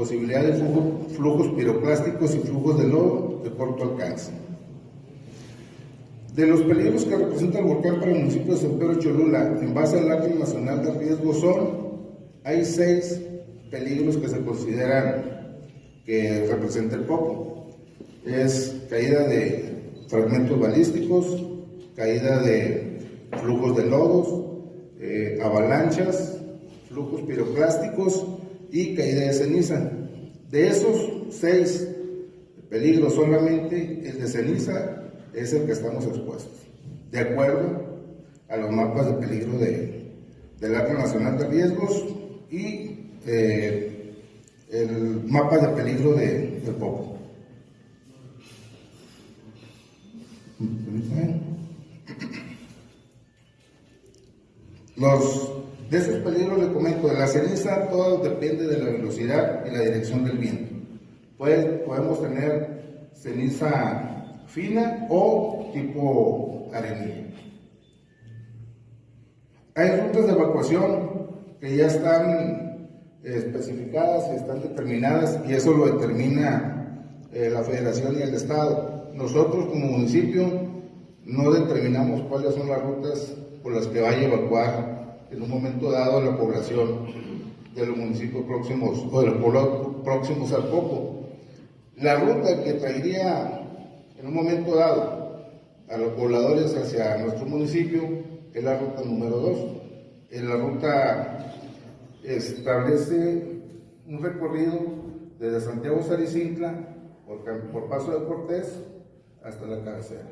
posibilidad de flujo- flujos piroclásticos y flujos de lodo de corto alcance. De los peligros que representa el volcán para el municipio de San Pedro Cholula, en base al Acta Nacional de Riesgo son, hay seis peligros que se consideran que representa el Popo. Es caída de fragmentos balísticos, caída de flujos de lodos, eh, avalanchas, flujos piroclásticos y caída de ceniza. De esos seis peligros solamente el de ceniza es el que estamos expuestos, de acuerdo a los mapas de peligro de, del Acta Nacional de Riesgos y eh, el mapa de peligro de, del Popo. Los, de esos peligros le comento, de la ceniza todo depende de la velocidad y la dirección del viento. Puede- podemos tener ceniza fina o tipo arenilla. Hay rutas de evacuación que ya están eh, especificadas y están determinadas y eso lo determina eh, la federación y el estado. Nosotros como municipio no determinamos cuáles son las rutas por las que vaya a evacuar en un momento dado la población de los municipios próximos o de los pueblos próximos al Popo. La ruta que traería en un momento dado a los pobladores hacia nuestro municipio es la ruta número 2. La ruta establece un recorrido desde Santiago Saricintla por, por Paso de Cortés hasta la cabecera.